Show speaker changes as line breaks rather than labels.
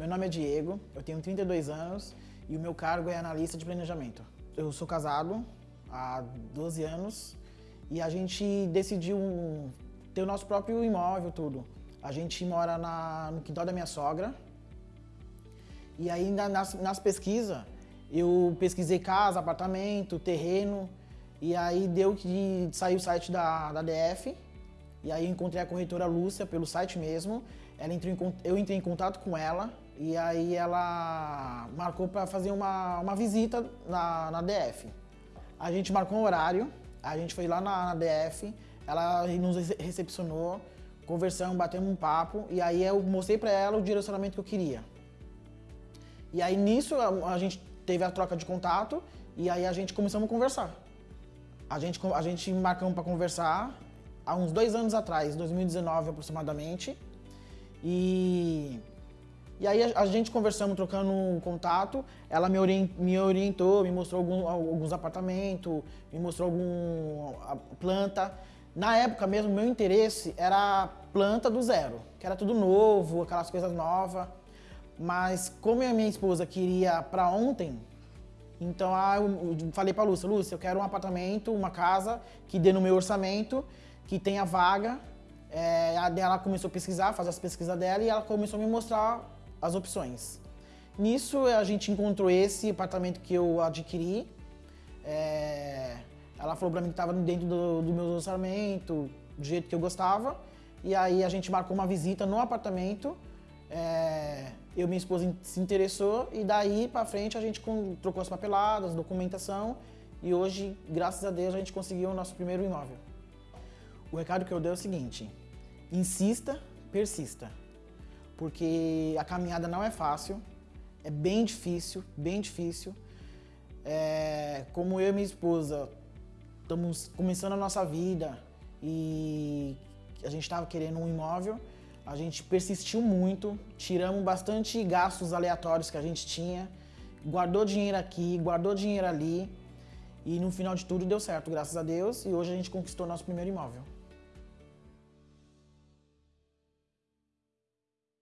Meu nome é Diego, eu tenho 32 anos e o meu cargo é analista de planejamento. Eu sou casado há 12 anos e a gente decidiu ter o nosso próprio imóvel, tudo. A gente mora na, no quintal da minha sogra e aí nas, nas pesquisas eu pesquisei casa, apartamento, terreno e aí deu que saiu o site da, da DF e aí encontrei a corretora Lúcia pelo site mesmo. Ela entrou em, eu entrei em contato com ela e aí ela marcou para fazer uma, uma visita na, na DF. A gente marcou um horário, a gente foi lá na, na DF, ela nos recepcionou, conversamos, batemos um papo e aí eu mostrei para ela o direcionamento que eu queria. E aí nisso a, a gente teve a troca de contato e aí a gente começamos a conversar. A gente, a gente marcamos para conversar há uns dois anos atrás, 2019 aproximadamente. E, e aí a, a gente conversamos, trocando um contato, ela me, orient, me orientou, me mostrou algum, alguns apartamentos, me mostrou alguma planta. Na época mesmo, meu interesse era planta do zero, que era tudo novo, aquelas coisas novas. Mas como a minha esposa queria para ontem, então ah, eu falei para Lúcia, Lúcia, eu quero um apartamento, uma casa que dê no meu orçamento que tem a vaga. É, ela começou a pesquisar, fazer as pesquisas dela e ela começou a me mostrar as opções. Nisso a gente encontrou esse apartamento que eu adquiri. É, ela falou para mim que estava dentro do, do meu orçamento, do jeito que eu gostava. E aí a gente marcou uma visita no apartamento. É, eu minha esposa se interessou e daí para frente a gente trocou as papeladas, documentação e hoje, graças a Deus, a gente conseguiu o nosso primeiro imóvel. O recado que eu dei é o seguinte, insista, persista, porque a caminhada não é fácil, é bem difícil, bem difícil. É, como eu e minha esposa estamos começando a nossa vida e a gente estava querendo um imóvel, a gente persistiu muito, tiramos bastante gastos aleatórios que a gente tinha, guardou dinheiro aqui, guardou dinheiro ali e no final de tudo deu certo, graças a Deus, e hoje a gente conquistou nosso primeiro imóvel.